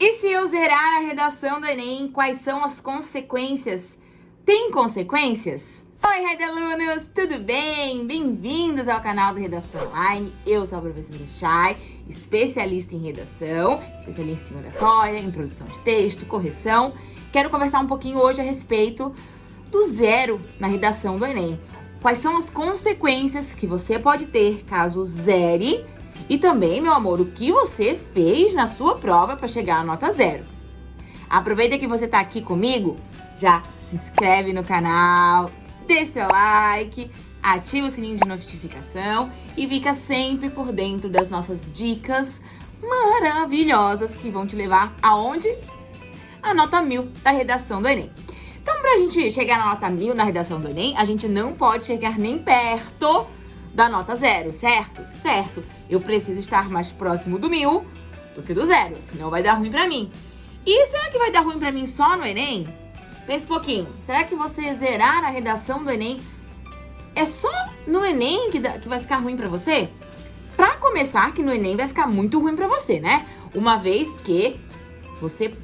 E se eu zerar a redação do Enem, quais são as consequências? Tem consequências? Oi, Red Alunos, tudo bem? Bem-vindos ao canal do Redação Online. Eu sou a professora Chay, especialista em redação, especialista em oratória, em produção de texto, correção. Quero conversar um pouquinho hoje a respeito do zero na redação do Enem. Quais são as consequências que você pode ter caso zere e também, meu amor, o que você fez na sua prova para chegar à nota zero. Aproveita que você está aqui comigo, já se inscreve no canal, deixa seu like, ativa o sininho de notificação e fica sempre por dentro das nossas dicas maravilhosas que vão te levar aonde? A nota mil da redação do Enem. Então, pra gente chegar na nota mil na redação do Enem, a gente não pode chegar nem perto da nota zero, certo? Certo. Eu preciso estar mais próximo do mil do que do zero, senão vai dar ruim pra mim. E será que vai dar ruim pra mim só no Enem? Pensa um pouquinho. Será que você zerar a redação do Enem é só no Enem que, dá, que vai ficar ruim pra você? Pra começar, que no Enem vai ficar muito ruim pra você, né? Uma vez que você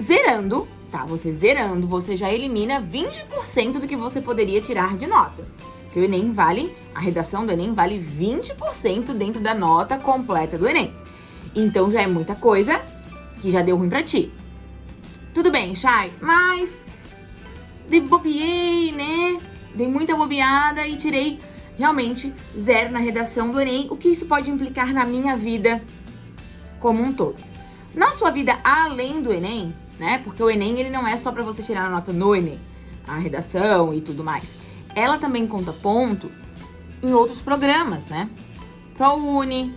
zerando, tá? Você zerando, você já elimina 20% do que você poderia tirar de nota. Porque o Enem vale, a redação do Enem vale 20% dentro da nota completa do Enem. Então já é muita coisa que já deu ruim pra ti. Tudo bem, Chay, mas bobiei, né? Dei muita bobeada e tirei realmente zero na redação do Enem. O que isso pode implicar na minha vida como um todo? Na sua vida além do Enem, né? Porque o Enem ele não é só para você tirar a nota no Enem, a redação e tudo mais ela também conta ponto em outros programas, né? ProUni,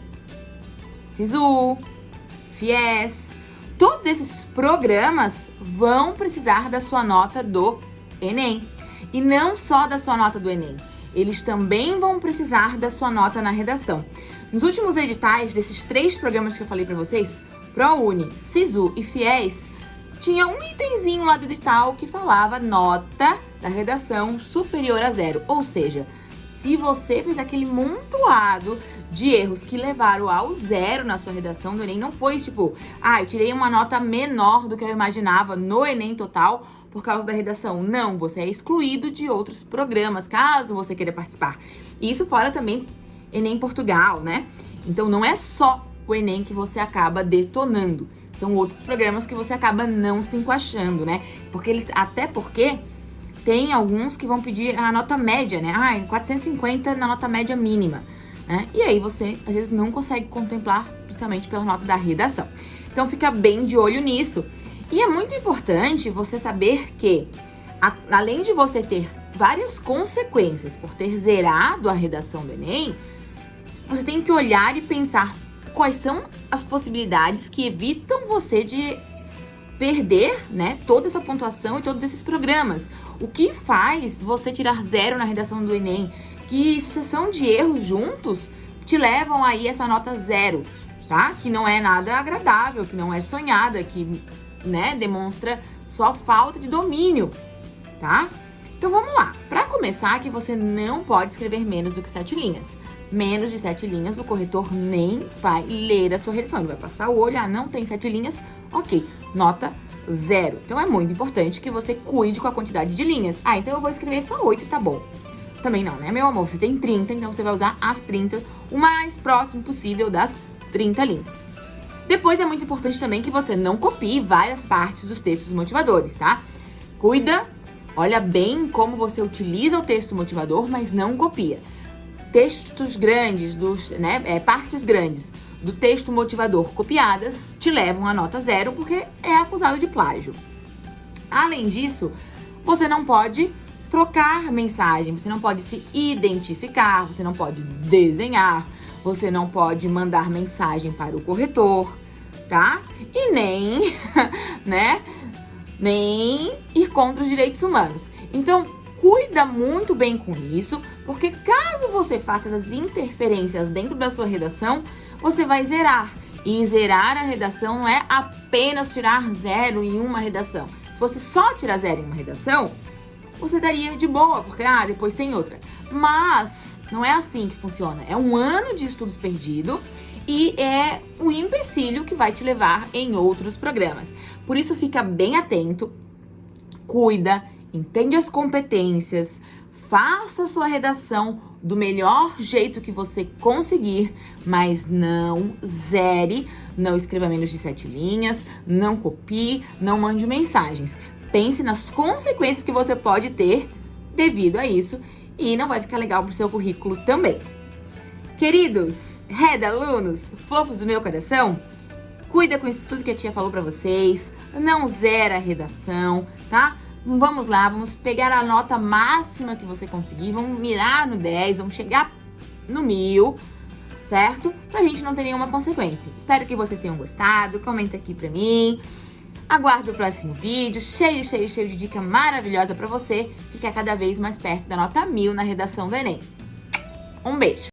SISU, FIES. Todos esses programas vão precisar da sua nota do Enem. E não só da sua nota do Enem, eles também vão precisar da sua nota na redação. Nos últimos editais desses três programas que eu falei para vocês, ProUni, SISU e FIES, tinha um itemzinho lá do edital que falava nota da redação superior a zero. Ou seja, se você fez aquele montoado de erros que levaram ao zero na sua redação do Enem, não foi tipo, ah, eu tirei uma nota menor do que eu imaginava no Enem total por causa da redação. Não, você é excluído de outros programas, caso você queira participar. E isso fora também Enem Portugal, né? Então não é só o Enem que você acaba detonando. São outros programas que você acaba não se encaixando, né? Porque eles, até porque tem alguns que vão pedir a nota média, né? Ah, 450 na nota média mínima. Né? E aí você, às vezes, não consegue contemplar, principalmente pela nota da redação. Então, fica bem de olho nisso. E é muito importante você saber que, a, além de você ter várias consequências por ter zerado a redação do Enem, você tem que olhar e pensar quais são as possibilidades que evitam você de perder, né, toda essa pontuação e todos esses programas. O que faz você tirar zero na redação do Enem? Que sucessão de erros juntos te levam aí essa nota zero, tá? Que não é nada agradável, que não é sonhada, que, né, demonstra só falta de domínio, tá? Então vamos lá. Para começar, que você não pode escrever menos do que sete linhas. Menos de sete linhas, o corretor nem vai ler a sua redação. Ele vai passar o olho, ah, não tem sete linhas, ok, nota zero. Então é muito importante que você cuide com a quantidade de linhas. Ah, então eu vou escrever só oito, tá bom. Também não, né, meu amor? Você tem 30, então você vai usar as 30, o mais próximo possível das 30 linhas. Depois é muito importante também que você não copie várias partes dos textos motivadores, tá? Cuida, olha bem como você utiliza o texto motivador, mas não copia. Textos grandes, dos, né, é, partes grandes do texto motivador copiadas te levam a nota zero porque é acusado de plágio. Além disso, você não pode trocar mensagem, você não pode se identificar, você não pode desenhar, você não pode mandar mensagem para o corretor, tá? E nem, né, nem ir contra os direitos humanos. Então, cuida muito bem com isso, porque caso você faça essas interferências dentro da sua redação, você vai zerar. E zerar a redação não é apenas tirar zero em uma redação. Se fosse só tirar zero em uma redação, você daria de boa, porque ah, depois tem outra. Mas não é assim que funciona. É um ano de estudos perdido e é um empecilho que vai te levar em outros programas. Por isso, fica bem atento, cuida, entende as competências, faça sua redação do melhor jeito que você conseguir, mas não zere, não escreva menos de sete linhas, não copie, não mande mensagens. Pense nas consequências que você pode ter devido a isso e não vai ficar legal pro seu currículo também. Queridos, Red alunos, fofos do meu coração, cuida com isso tudo que a tia falou pra vocês, não zera a redação, tá? Vamos lá, vamos pegar a nota máxima que você conseguir, vamos mirar no 10, vamos chegar no mil, certo? Pra gente não ter nenhuma consequência. Espero que vocês tenham gostado, comenta aqui pra mim. Aguardo o próximo vídeo, cheio, cheio, cheio de dica maravilhosa pra você ficar cada vez mais perto da nota mil na redação do Enem. Um beijo!